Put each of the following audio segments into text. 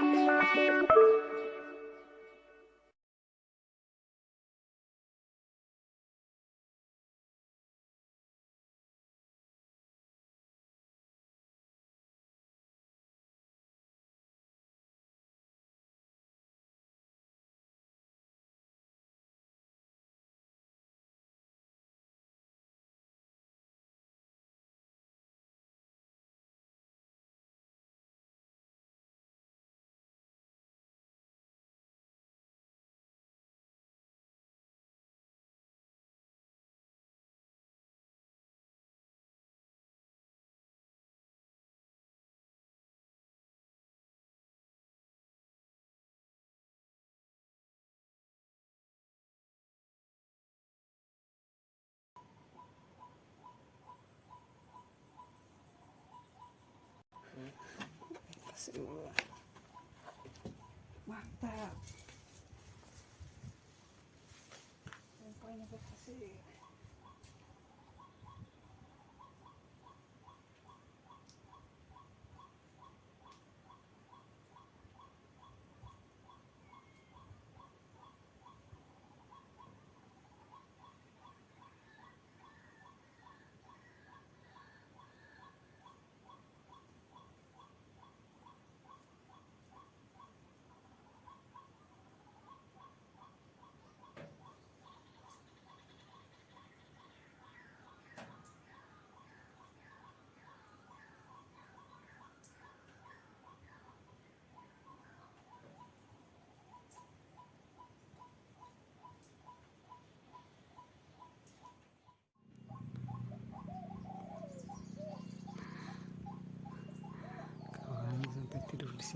Thank you. Mantap. Poinnya berhasil kawan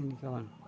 你看。